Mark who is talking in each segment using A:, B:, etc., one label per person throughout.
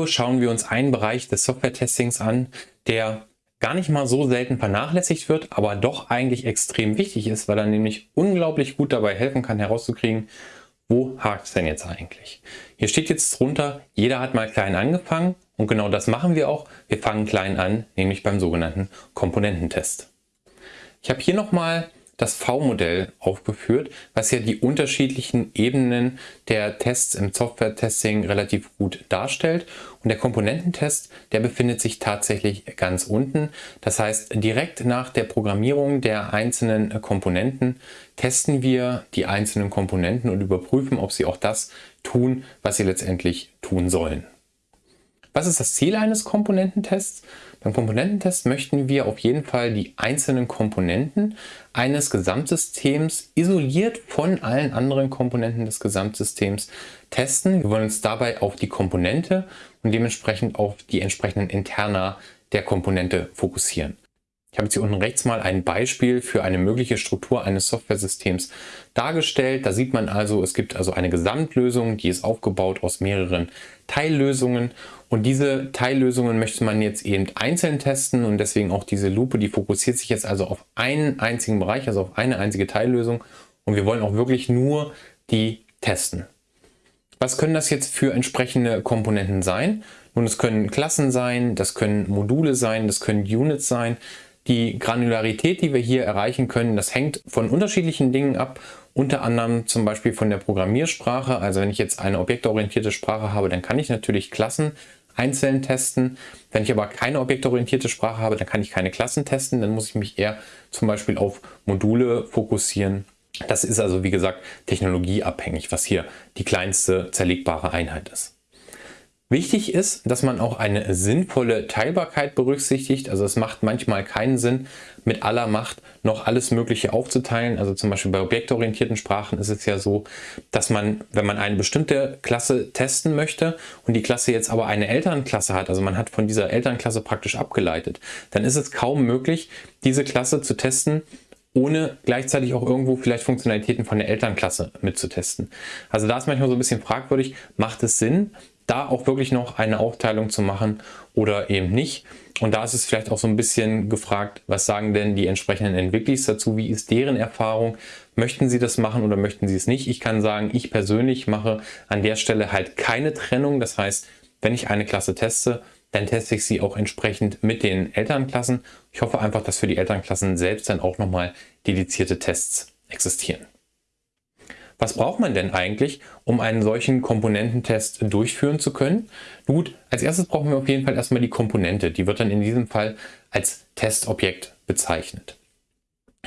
A: Video schauen wir uns einen Bereich des Software-Testings an, der gar nicht mal so selten vernachlässigt wird, aber doch eigentlich extrem wichtig ist, weil er nämlich unglaublich gut dabei helfen kann herauszukriegen, wo hakt es denn jetzt eigentlich? Hier steht jetzt drunter, jeder hat mal klein angefangen und genau das machen wir auch. Wir fangen klein an, nämlich beim sogenannten Komponententest. Ich habe hier nochmal das V-Modell aufgeführt, was ja die unterschiedlichen Ebenen der Tests im Software-Testing relativ gut darstellt. Und der Komponententest, der befindet sich tatsächlich ganz unten. Das heißt, direkt nach der Programmierung der einzelnen Komponenten testen wir die einzelnen Komponenten und überprüfen, ob sie auch das tun, was sie letztendlich tun sollen. Was ist das Ziel eines Komponententests? Beim Komponententest möchten wir auf jeden Fall die einzelnen Komponenten eines Gesamtsystems isoliert von allen anderen Komponenten des Gesamtsystems testen. Wir wollen uns dabei auf die Komponente und dementsprechend auf die entsprechenden Interna der Komponente fokussieren. Ich habe jetzt hier unten rechts mal ein Beispiel für eine mögliche Struktur eines Softwaresystems dargestellt. Da sieht man also, es gibt also eine Gesamtlösung, die ist aufgebaut aus mehreren Teillösungen und diese Teillösungen möchte man jetzt eben einzeln testen und deswegen auch diese Lupe, die fokussiert sich jetzt also auf einen einzigen Bereich, also auf eine einzige Teillösung und wir wollen auch wirklich nur die testen. Was können das jetzt für entsprechende Komponenten sein? Nun, es können Klassen sein, das können Module sein, das können Units sein. Die Granularität, die wir hier erreichen können, das hängt von unterschiedlichen Dingen ab, unter anderem zum Beispiel von der Programmiersprache. Also wenn ich jetzt eine objektorientierte Sprache habe, dann kann ich natürlich Klassen einzeln testen. Wenn ich aber keine objektorientierte Sprache habe, dann kann ich keine Klassen testen. Dann muss ich mich eher zum Beispiel auf Module fokussieren. Das ist also wie gesagt technologieabhängig, was hier die kleinste zerlegbare Einheit ist. Wichtig ist, dass man auch eine sinnvolle Teilbarkeit berücksichtigt. Also es macht manchmal keinen Sinn, mit aller Macht noch alles Mögliche aufzuteilen. Also zum Beispiel bei objektorientierten Sprachen ist es ja so, dass man, wenn man eine bestimmte Klasse testen möchte und die Klasse jetzt aber eine Elternklasse hat, also man hat von dieser Elternklasse praktisch abgeleitet, dann ist es kaum möglich, diese Klasse zu testen, ohne gleichzeitig auch irgendwo vielleicht Funktionalitäten von der Elternklasse mitzutesten. Also da ist manchmal so ein bisschen fragwürdig, macht es Sinn, da auch wirklich noch eine Aufteilung zu machen oder eben nicht. Und da ist es vielleicht auch so ein bisschen gefragt, was sagen denn die entsprechenden Entwickler dazu, wie ist deren Erfahrung, möchten sie das machen oder möchten sie es nicht. Ich kann sagen, ich persönlich mache an der Stelle halt keine Trennung. Das heißt, wenn ich eine Klasse teste, dann teste ich sie auch entsprechend mit den Elternklassen. Ich hoffe einfach, dass für die Elternklassen selbst dann auch nochmal dedizierte Tests existieren. Was braucht man denn eigentlich, um einen solchen Komponententest durchführen zu können? Gut, als erstes brauchen wir auf jeden Fall erstmal die Komponente. Die wird dann in diesem Fall als Testobjekt bezeichnet.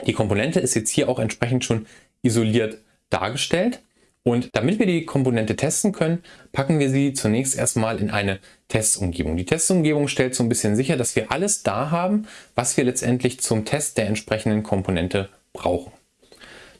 A: Die Komponente ist jetzt hier auch entsprechend schon isoliert dargestellt. Und damit wir die Komponente testen können, packen wir sie zunächst erstmal in eine Testumgebung. Die Testumgebung stellt so ein bisschen sicher, dass wir alles da haben, was wir letztendlich zum Test der entsprechenden Komponente brauchen.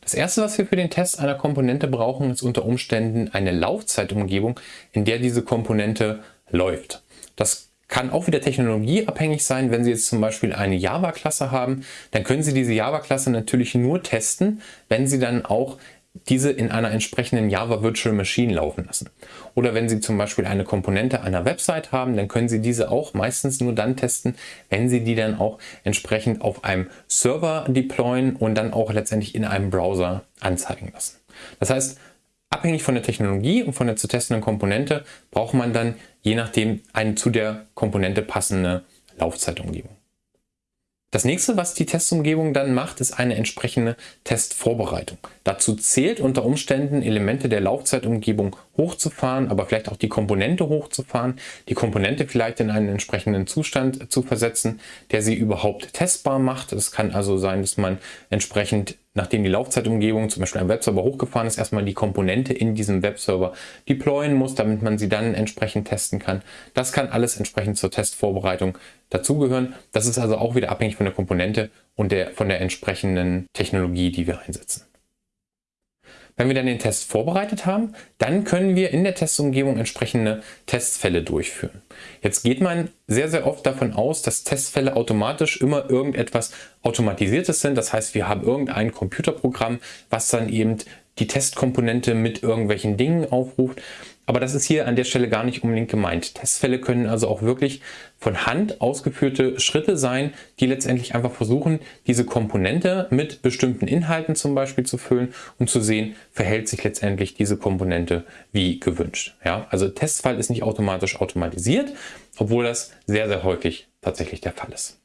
A: Das erste, was wir für den Test einer Komponente brauchen, ist unter Umständen eine Laufzeitumgebung, in der diese Komponente läuft. Das kann auch wieder technologieabhängig sein. Wenn Sie jetzt zum Beispiel eine Java-Klasse haben, dann können Sie diese Java-Klasse natürlich nur testen, wenn Sie dann auch diese in einer entsprechenden Java Virtual Machine laufen lassen. Oder wenn Sie zum Beispiel eine Komponente einer Website haben, dann können Sie diese auch meistens nur dann testen, wenn Sie die dann auch entsprechend auf einem Server deployen und dann auch letztendlich in einem Browser anzeigen lassen. Das heißt, abhängig von der Technologie und von der zu testenden Komponente braucht man dann je nachdem eine zu der Komponente passende Laufzeitumgebung. Das nächste, was die Testumgebung dann macht, ist eine entsprechende Testvorbereitung. Dazu zählt unter Umständen Elemente der Laufzeitumgebung hochzufahren, aber vielleicht auch die Komponente hochzufahren, die Komponente vielleicht in einen entsprechenden Zustand zu versetzen, der sie überhaupt testbar macht. Es kann also sein, dass man entsprechend nachdem die Laufzeitumgebung zum Beispiel ein Webserver hochgefahren ist, erstmal die Komponente in diesem Webserver deployen muss, damit man sie dann entsprechend testen kann. Das kann alles entsprechend zur Testvorbereitung dazugehören. Das ist also auch wieder abhängig von der Komponente und der, von der entsprechenden Technologie, die wir einsetzen. Wenn wir dann den Test vorbereitet haben, dann können wir in der Testumgebung entsprechende Testfälle durchführen. Jetzt geht man sehr, sehr oft davon aus, dass Testfälle automatisch immer irgendetwas Automatisiertes sind. Das heißt, wir haben irgendein Computerprogramm, was dann eben die Testkomponente mit irgendwelchen Dingen aufruft. Aber das ist hier an der Stelle gar nicht unbedingt gemeint. Testfälle können also auch wirklich von Hand ausgeführte Schritte sein, die letztendlich einfach versuchen, diese Komponente mit bestimmten Inhalten zum Beispiel zu füllen und zu sehen, verhält sich letztendlich diese Komponente wie gewünscht. Ja, also Testfall ist nicht automatisch automatisiert, obwohl das sehr, sehr häufig tatsächlich der Fall ist.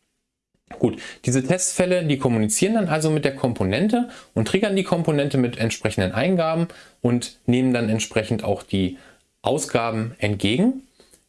A: Gut, diese Testfälle, die kommunizieren dann also mit der Komponente und triggern die Komponente mit entsprechenden Eingaben und nehmen dann entsprechend auch die Ausgaben entgegen.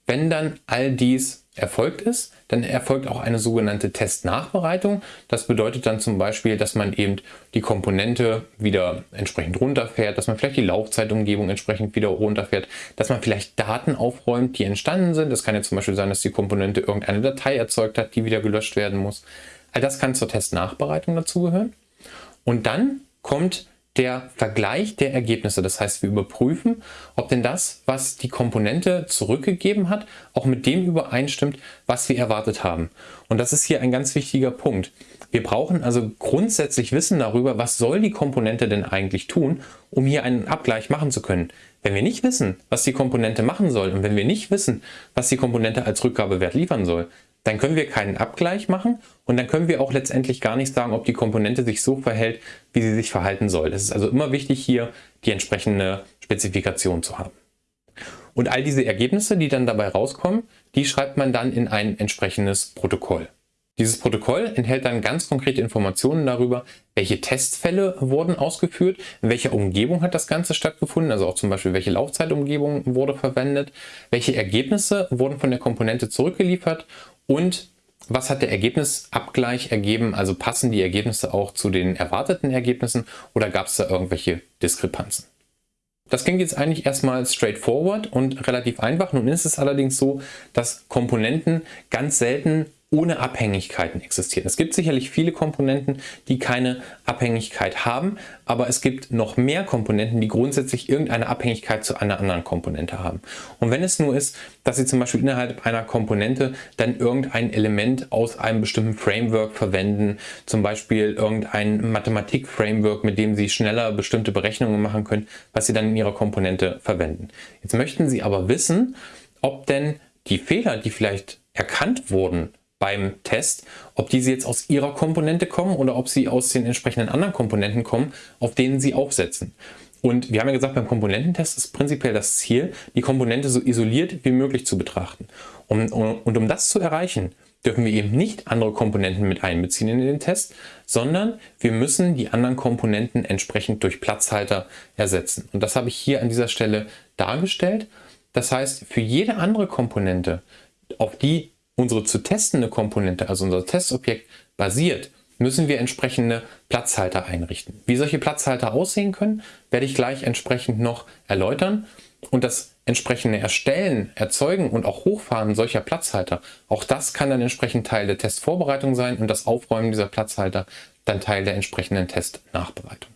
A: Wenn dann all dies erfolgt ist, dann erfolgt auch eine sogenannte Testnachbereitung. Das bedeutet dann zum Beispiel, dass man eben die Komponente wieder entsprechend runterfährt, dass man vielleicht die Laufzeitumgebung entsprechend wieder runterfährt, dass man vielleicht Daten aufräumt, die entstanden sind. Das kann ja zum Beispiel sein, dass die Komponente irgendeine Datei erzeugt hat, die wieder gelöscht werden muss. All das kann zur Testnachbereitung dazugehören. Und dann kommt der Vergleich der Ergebnisse. Das heißt, wir überprüfen, ob denn das, was die Komponente zurückgegeben hat, auch mit dem übereinstimmt, was wir erwartet haben. Und das ist hier ein ganz wichtiger Punkt. Wir brauchen also grundsätzlich Wissen darüber, was soll die Komponente denn eigentlich tun, um hier einen Abgleich machen zu können. Wenn wir nicht wissen, was die Komponente machen soll und wenn wir nicht wissen, was die Komponente als Rückgabewert liefern soll, dann können wir keinen Abgleich machen und dann können wir auch letztendlich gar nicht sagen, ob die Komponente sich so verhält, wie sie sich verhalten soll. Es ist also immer wichtig, hier die entsprechende Spezifikation zu haben. Und all diese Ergebnisse, die dann dabei rauskommen, die schreibt man dann in ein entsprechendes Protokoll. Dieses Protokoll enthält dann ganz konkrete Informationen darüber, welche Testfälle wurden ausgeführt, in welcher Umgebung hat das Ganze stattgefunden, also auch zum Beispiel welche Laufzeitumgebung wurde verwendet, welche Ergebnisse wurden von der Komponente zurückgeliefert und was hat der Ergebnisabgleich ergeben? Also passen die Ergebnisse auch zu den erwarteten Ergebnissen oder gab es da irgendwelche Diskrepanzen? Das klingt jetzt eigentlich erstmal straightforward und relativ einfach. Nun ist es allerdings so, dass Komponenten ganz selten ohne Abhängigkeiten existieren. Es gibt sicherlich viele Komponenten, die keine Abhängigkeit haben, aber es gibt noch mehr Komponenten, die grundsätzlich irgendeine Abhängigkeit zu einer anderen Komponente haben. Und wenn es nur ist, dass Sie zum Beispiel innerhalb einer Komponente dann irgendein Element aus einem bestimmten Framework verwenden, zum Beispiel irgendein Mathematik-Framework, mit dem Sie schneller bestimmte Berechnungen machen können, was Sie dann in Ihrer Komponente verwenden. Jetzt möchten Sie aber wissen, ob denn die Fehler, die vielleicht erkannt wurden, beim Test, ob diese jetzt aus ihrer Komponente kommen oder ob sie aus den entsprechenden anderen Komponenten kommen, auf denen sie aufsetzen. Und wir haben ja gesagt, beim Komponententest ist prinzipiell das Ziel, die Komponente so isoliert wie möglich zu betrachten. Und, und um das zu erreichen, dürfen wir eben nicht andere Komponenten mit einbeziehen in den Test, sondern wir müssen die anderen Komponenten entsprechend durch Platzhalter ersetzen. Und das habe ich hier an dieser Stelle dargestellt. Das heißt, für jede andere Komponente, auf die unsere zu testende Komponente, also unser Testobjekt, basiert, müssen wir entsprechende Platzhalter einrichten. Wie solche Platzhalter aussehen können, werde ich gleich entsprechend noch erläutern. Und das entsprechende Erstellen, Erzeugen und auch Hochfahren solcher Platzhalter, auch das kann dann entsprechend Teil der Testvorbereitung sein und das Aufräumen dieser Platzhalter dann Teil der entsprechenden Testnachbereitung.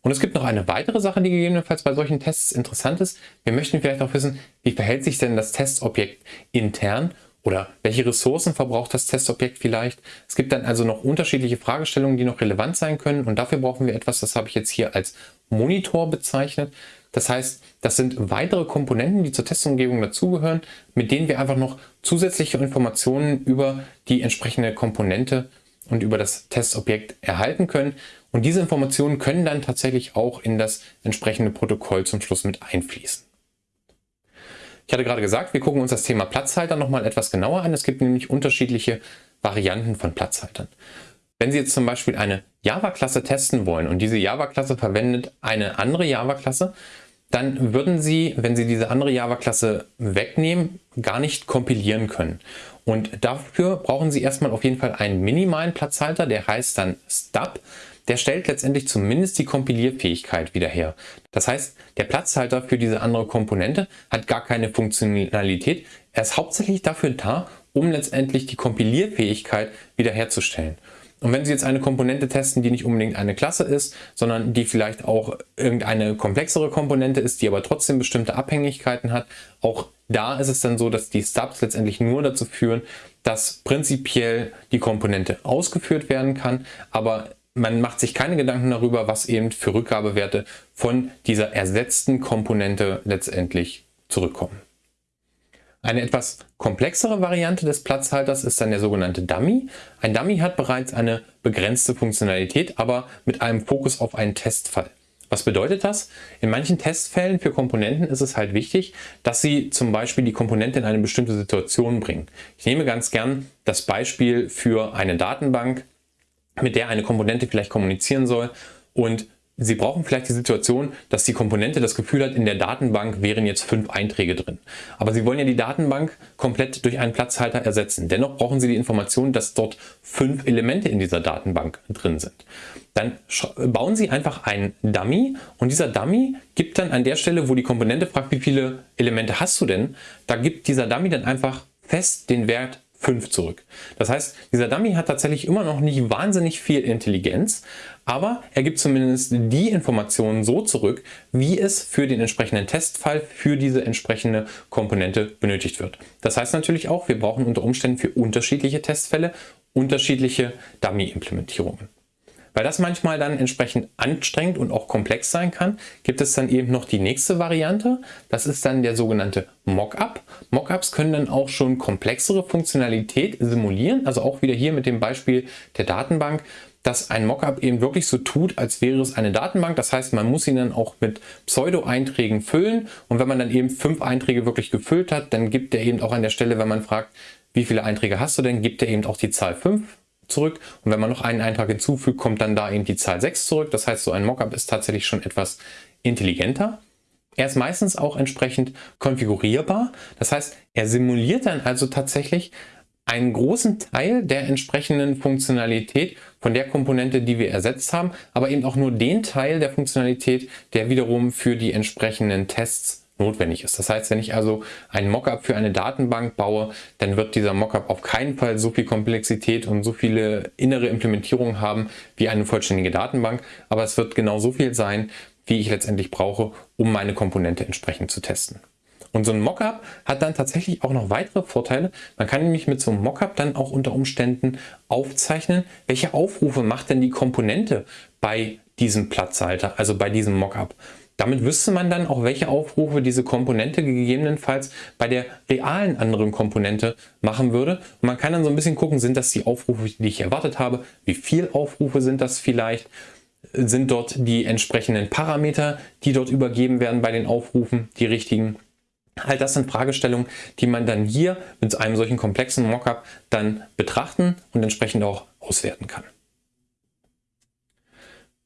A: Und es gibt noch eine weitere Sache, die gegebenenfalls bei solchen Tests interessant ist. Wir möchten vielleicht auch wissen, wie verhält sich denn das Testobjekt intern oder welche Ressourcen verbraucht das Testobjekt vielleicht? Es gibt dann also noch unterschiedliche Fragestellungen, die noch relevant sein können und dafür brauchen wir etwas, das habe ich jetzt hier als Monitor bezeichnet. Das heißt, das sind weitere Komponenten, die zur Testumgebung dazugehören, mit denen wir einfach noch zusätzliche Informationen über die entsprechende Komponente und über das Testobjekt erhalten können. Und diese Informationen können dann tatsächlich auch in das entsprechende Protokoll zum Schluss mit einfließen. Ich hatte gerade gesagt, wir gucken uns das Thema Platzhalter nochmal etwas genauer an. Es gibt nämlich unterschiedliche Varianten von Platzhaltern. Wenn Sie jetzt zum Beispiel eine Java-Klasse testen wollen und diese Java-Klasse verwendet eine andere Java-Klasse, dann würden Sie, wenn Sie diese andere Java-Klasse wegnehmen, gar nicht kompilieren können. Und dafür brauchen Sie erstmal auf jeden Fall einen minimalen Platzhalter, der heißt dann Stub der stellt letztendlich zumindest die Kompilierfähigkeit wieder her. Das heißt, der Platzhalter für diese andere Komponente hat gar keine Funktionalität. Er ist hauptsächlich dafür da, um letztendlich die Kompilierfähigkeit wiederherzustellen. Und wenn Sie jetzt eine Komponente testen, die nicht unbedingt eine Klasse ist, sondern die vielleicht auch irgendeine komplexere Komponente ist, die aber trotzdem bestimmte Abhängigkeiten hat, auch da ist es dann so, dass die Stubs letztendlich nur dazu führen, dass prinzipiell die Komponente ausgeführt werden kann, aber man macht sich keine Gedanken darüber, was eben für Rückgabewerte von dieser ersetzten Komponente letztendlich zurückkommen. Eine etwas komplexere Variante des Platzhalters ist dann der sogenannte Dummy. Ein Dummy hat bereits eine begrenzte Funktionalität, aber mit einem Fokus auf einen Testfall. Was bedeutet das? In manchen Testfällen für Komponenten ist es halt wichtig, dass sie zum Beispiel die Komponente in eine bestimmte Situation bringen. Ich nehme ganz gern das Beispiel für eine Datenbank, mit der eine Komponente vielleicht kommunizieren soll und Sie brauchen vielleicht die Situation, dass die Komponente das Gefühl hat, in der Datenbank wären jetzt fünf Einträge drin. Aber Sie wollen ja die Datenbank komplett durch einen Platzhalter ersetzen. Dennoch brauchen Sie die Information, dass dort fünf Elemente in dieser Datenbank drin sind. Dann bauen Sie einfach einen Dummy und dieser Dummy gibt dann an der Stelle, wo die Komponente fragt, wie viele Elemente hast du denn, da gibt dieser Dummy dann einfach fest den Wert 5 zurück. Das heißt, dieser Dummy hat tatsächlich immer noch nicht wahnsinnig viel Intelligenz, aber er gibt zumindest die Informationen so zurück, wie es für den entsprechenden Testfall für diese entsprechende Komponente benötigt wird. Das heißt natürlich auch, wir brauchen unter Umständen für unterschiedliche Testfälle unterschiedliche Dummy-Implementierungen. Weil das manchmal dann entsprechend anstrengend und auch komplex sein kann, gibt es dann eben noch die nächste Variante. Das ist dann der sogenannte Mockup. Mockups können dann auch schon komplexere Funktionalität simulieren. Also auch wieder hier mit dem Beispiel der Datenbank dass ein Mockup eben wirklich so tut, als wäre es eine Datenbank. Das heißt, man muss ihn dann auch mit Pseudo-Einträgen füllen. Und wenn man dann eben fünf Einträge wirklich gefüllt hat, dann gibt er eben auch an der Stelle, wenn man fragt, wie viele Einträge hast du denn, gibt er eben auch die Zahl 5 zurück. Und wenn man noch einen Eintrag hinzufügt, kommt dann da eben die Zahl 6 zurück. Das heißt, so ein Mockup ist tatsächlich schon etwas intelligenter. Er ist meistens auch entsprechend konfigurierbar. Das heißt, er simuliert dann also tatsächlich einen großen Teil der entsprechenden Funktionalität von der Komponente, die wir ersetzt haben, aber eben auch nur den Teil der Funktionalität, der wiederum für die entsprechenden Tests notwendig ist. Das heißt, wenn ich also ein Mockup für eine Datenbank baue, dann wird dieser Mockup auf keinen Fall so viel Komplexität und so viele innere Implementierungen haben wie eine vollständige Datenbank, aber es wird genau so viel sein, wie ich letztendlich brauche, um meine Komponente entsprechend zu testen. Und so ein Mockup hat dann tatsächlich auch noch weitere Vorteile. Man kann nämlich mit so einem Mockup dann auch unter Umständen aufzeichnen, welche Aufrufe macht denn die Komponente bei diesem Platzhalter, also bei diesem Mockup. Damit wüsste man dann auch, welche Aufrufe diese Komponente gegebenenfalls bei der realen anderen Komponente machen würde. Und man kann dann so ein bisschen gucken, sind das die Aufrufe, die ich erwartet habe? Wie viel Aufrufe sind das vielleicht? Sind dort die entsprechenden Parameter, die dort übergeben werden bei den Aufrufen, die richtigen? All das sind Fragestellungen, die man dann hier mit einem solchen komplexen Mockup dann betrachten und entsprechend auch auswerten kann.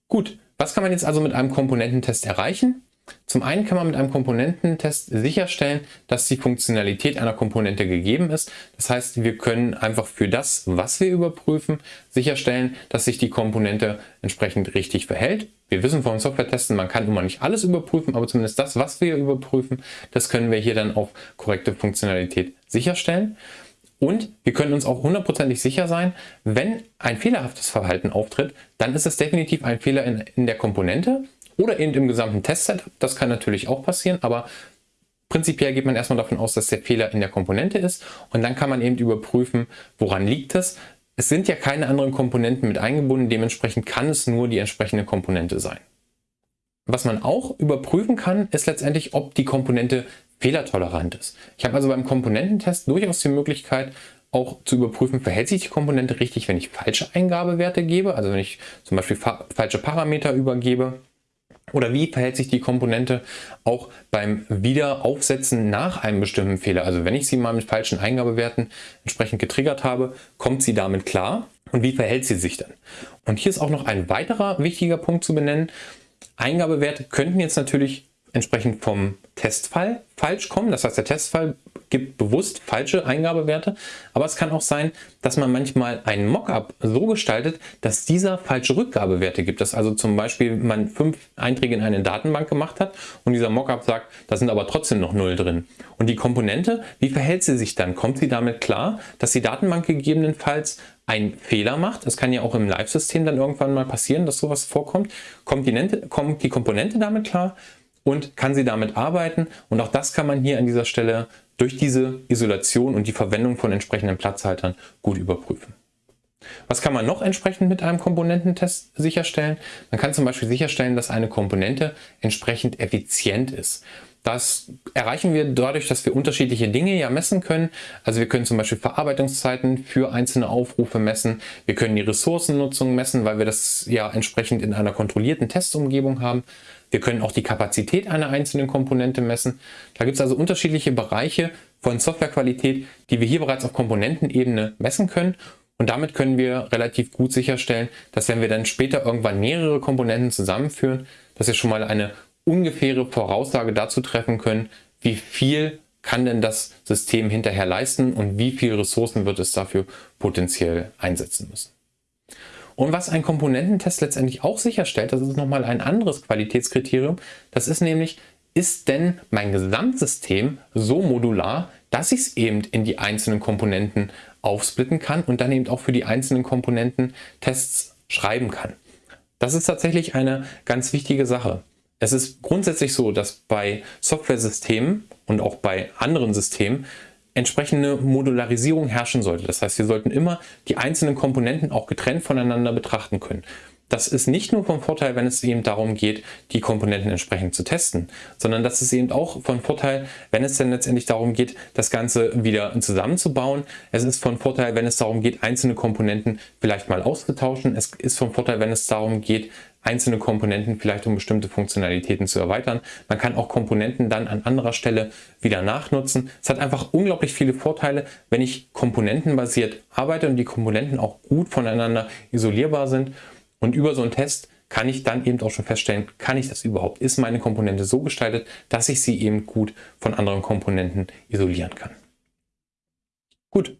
A: Gut, was kann man jetzt also mit einem Komponententest erreichen? Zum einen kann man mit einem Komponententest sicherstellen, dass die Funktionalität einer Komponente gegeben ist. Das heißt, wir können einfach für das, was wir überprüfen, sicherstellen, dass sich die Komponente entsprechend richtig verhält. Wir wissen vom Software-Testen, man kann immer nicht alles überprüfen, aber zumindest das, was wir überprüfen, das können wir hier dann auf korrekte Funktionalität sicherstellen. Und wir können uns auch hundertprozentig sicher sein, wenn ein fehlerhaftes Verhalten auftritt, dann ist es definitiv ein Fehler in, in der Komponente oder eben im gesamten Testsetup. Das kann natürlich auch passieren, aber prinzipiell geht man erstmal davon aus, dass der Fehler in der Komponente ist und dann kann man eben überprüfen, woran liegt es. Es sind ja keine anderen Komponenten mit eingebunden, dementsprechend kann es nur die entsprechende Komponente sein. Was man auch überprüfen kann, ist letztendlich, ob die Komponente fehlertolerant ist. Ich habe also beim Komponententest durchaus die Möglichkeit, auch zu überprüfen, verhält sich die Komponente richtig, wenn ich falsche Eingabewerte gebe, also wenn ich zum Beispiel fa falsche Parameter übergebe. Oder wie verhält sich die Komponente auch beim Wiederaufsetzen nach einem bestimmten Fehler? Also wenn ich sie mal mit falschen Eingabewerten entsprechend getriggert habe, kommt sie damit klar? Und wie verhält sie sich dann? Und hier ist auch noch ein weiterer wichtiger Punkt zu benennen. Eingabewerte könnten jetzt natürlich entsprechend vom Testfall falsch kommen. Das heißt, der Testfall gibt bewusst falsche Eingabewerte, aber es kann auch sein, dass man manchmal einen Mockup so gestaltet, dass dieser falsche Rückgabewerte gibt. Dass also zum Beispiel man fünf Einträge in eine Datenbank gemacht hat und dieser Mockup sagt, da sind aber trotzdem noch null drin. Und die Komponente, wie verhält sie sich dann? Kommt sie damit klar, dass die Datenbank gegebenenfalls einen Fehler macht? Das kann ja auch im Live-System dann irgendwann mal passieren, dass sowas vorkommt. Kommt die, kommt die Komponente damit klar? Und kann sie damit arbeiten. Und auch das kann man hier an dieser Stelle durch diese Isolation und die Verwendung von entsprechenden Platzhaltern gut überprüfen. Was kann man noch entsprechend mit einem Komponententest sicherstellen? Man kann zum Beispiel sicherstellen, dass eine Komponente entsprechend effizient ist. Das erreichen wir dadurch, dass wir unterschiedliche Dinge ja messen können. Also wir können zum Beispiel Verarbeitungszeiten für einzelne Aufrufe messen. Wir können die Ressourcennutzung messen, weil wir das ja entsprechend in einer kontrollierten Testumgebung haben. Wir können auch die Kapazität einer einzelnen Komponente messen. Da gibt es also unterschiedliche Bereiche von Softwarequalität, die wir hier bereits auf Komponentenebene messen können. Und damit können wir relativ gut sicherstellen, dass wenn wir dann später irgendwann mehrere Komponenten zusammenführen, dass wir schon mal eine ungefähre Voraussage dazu treffen können, wie viel kann denn das System hinterher leisten und wie viele Ressourcen wird es dafür potenziell einsetzen müssen. Und was ein Komponententest letztendlich auch sicherstellt, das ist nochmal ein anderes Qualitätskriterium, das ist nämlich, ist denn mein Gesamtsystem so modular, dass ich es eben in die einzelnen Komponenten aufsplitten kann und dann eben auch für die einzelnen Komponenten Tests schreiben kann. Das ist tatsächlich eine ganz wichtige Sache. Es ist grundsätzlich so, dass bei Software-Systemen und auch bei anderen Systemen entsprechende Modularisierung herrschen sollte. Das heißt, wir sollten immer die einzelnen Komponenten auch getrennt voneinander betrachten können. Das ist nicht nur vom Vorteil, wenn es eben darum geht, die Komponenten entsprechend zu testen, sondern das ist eben auch von Vorteil, wenn es dann letztendlich darum geht, das Ganze wieder zusammenzubauen. Es ist von Vorteil, wenn es darum geht, einzelne Komponenten vielleicht mal auszutauschen. Es ist von Vorteil, wenn es darum geht, einzelne Komponenten vielleicht um bestimmte Funktionalitäten zu erweitern. Man kann auch Komponenten dann an anderer Stelle wieder nachnutzen. Es hat einfach unglaublich viele Vorteile, wenn ich komponentenbasiert arbeite und die Komponenten auch gut voneinander isolierbar sind. Und über so einen Test kann ich dann eben auch schon feststellen, kann ich das überhaupt? Ist meine Komponente so gestaltet, dass ich sie eben gut von anderen Komponenten isolieren kann? Gut,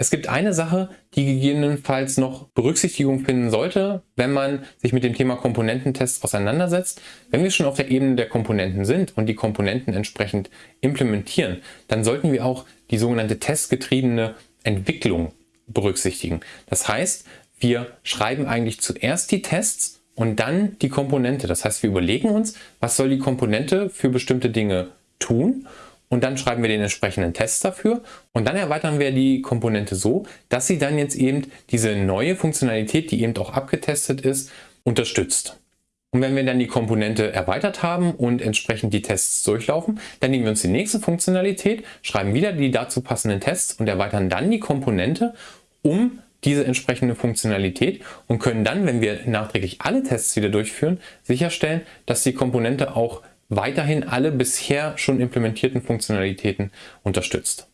A: es gibt eine Sache, die gegebenenfalls noch Berücksichtigung finden sollte, wenn man sich mit dem Thema Komponententests auseinandersetzt. Wenn wir schon auf der Ebene der Komponenten sind und die Komponenten entsprechend implementieren, dann sollten wir auch die sogenannte testgetriebene Entwicklung berücksichtigen. Das heißt, wir schreiben eigentlich zuerst die Tests und dann die Komponente. Das heißt, wir überlegen uns, was soll die Komponente für bestimmte Dinge tun und dann schreiben wir den entsprechenden Test dafür und dann erweitern wir die Komponente so, dass sie dann jetzt eben diese neue Funktionalität, die eben auch abgetestet ist, unterstützt. Und wenn wir dann die Komponente erweitert haben und entsprechend die Tests durchlaufen, dann nehmen wir uns die nächste Funktionalität, schreiben wieder die dazu passenden Tests und erweitern dann die Komponente, um diese entsprechende Funktionalität und können dann, wenn wir nachträglich alle Tests wieder durchführen, sicherstellen, dass die Komponente auch weiterhin alle bisher schon implementierten Funktionalitäten unterstützt.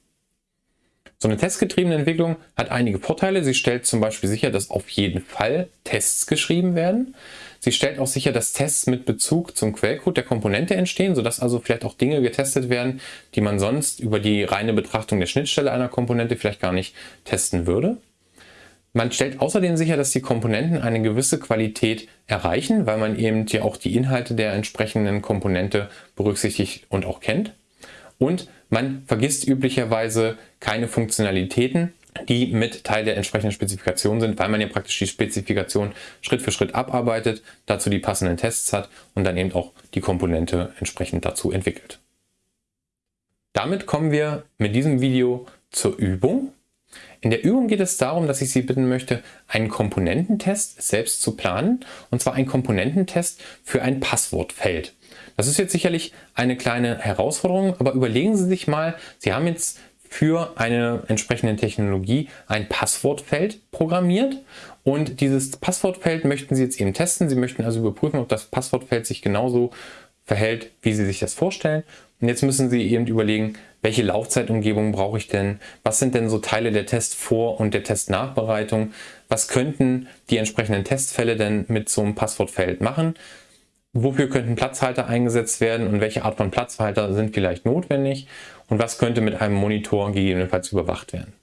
A: So eine testgetriebene Entwicklung hat einige Vorteile. Sie stellt zum Beispiel sicher, dass auf jeden Fall Tests geschrieben werden. Sie stellt auch sicher, dass Tests mit Bezug zum Quellcode der Komponente entstehen, sodass also vielleicht auch Dinge getestet werden, die man sonst über die reine Betrachtung der Schnittstelle einer Komponente vielleicht gar nicht testen würde. Man stellt außerdem sicher, dass die Komponenten eine gewisse Qualität erreichen, weil man eben ja auch die Inhalte der entsprechenden Komponente berücksichtigt und auch kennt. Und man vergisst üblicherweise keine Funktionalitäten, die mit Teil der entsprechenden Spezifikation sind, weil man ja praktisch die Spezifikation Schritt für Schritt abarbeitet, dazu die passenden Tests hat und dann eben auch die Komponente entsprechend dazu entwickelt. Damit kommen wir mit diesem Video zur Übung. In der Übung geht es darum, dass ich Sie bitten möchte, einen Komponententest selbst zu planen, und zwar einen Komponententest für ein Passwortfeld. Das ist jetzt sicherlich eine kleine Herausforderung, aber überlegen Sie sich mal, Sie haben jetzt für eine entsprechende Technologie ein Passwortfeld programmiert und dieses Passwortfeld möchten Sie jetzt eben testen. Sie möchten also überprüfen, ob das Passwortfeld sich genauso verhält, wie Sie sich das vorstellen. Und jetzt müssen Sie eben überlegen, welche Laufzeitumgebung brauche ich denn? Was sind denn so Teile der Testvor- und der Testnachbereitung? Was könnten die entsprechenden Testfälle denn mit so einem Passwortfeld machen? Wofür könnten Platzhalter eingesetzt werden und welche Art von Platzhalter sind vielleicht notwendig? Und was könnte mit einem Monitor gegebenenfalls überwacht werden?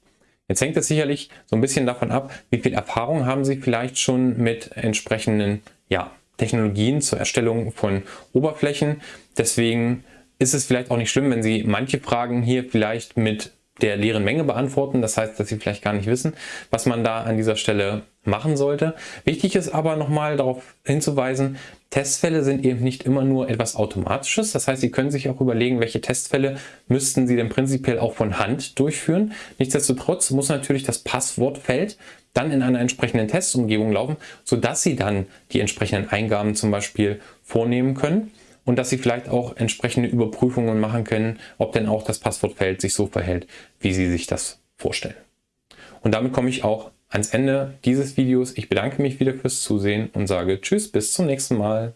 A: Jetzt hängt es sicherlich so ein bisschen davon ab, wie viel Erfahrung haben Sie vielleicht schon mit entsprechenden ja, Technologien zur Erstellung von Oberflächen. Deswegen ist es vielleicht auch nicht schlimm, wenn Sie manche Fragen hier vielleicht mit der leeren Menge beantworten. Das heißt, dass Sie vielleicht gar nicht wissen, was man da an dieser Stelle machen sollte. Wichtig ist aber nochmal darauf hinzuweisen, Testfälle sind eben nicht immer nur etwas Automatisches. Das heißt, Sie können sich auch überlegen, welche Testfälle müssten Sie denn prinzipiell auch von Hand durchführen. Nichtsdestotrotz muss natürlich das Passwortfeld dann in einer entsprechenden Testumgebung laufen, sodass Sie dann die entsprechenden Eingaben zum Beispiel vornehmen können und dass Sie vielleicht auch entsprechende Überprüfungen machen können, ob denn auch das Passwortfeld sich so verhält, wie Sie sich das vorstellen. Und damit komme ich auch ans Ende dieses Videos. Ich bedanke mich wieder fürs Zusehen und sage Tschüss, bis zum nächsten Mal.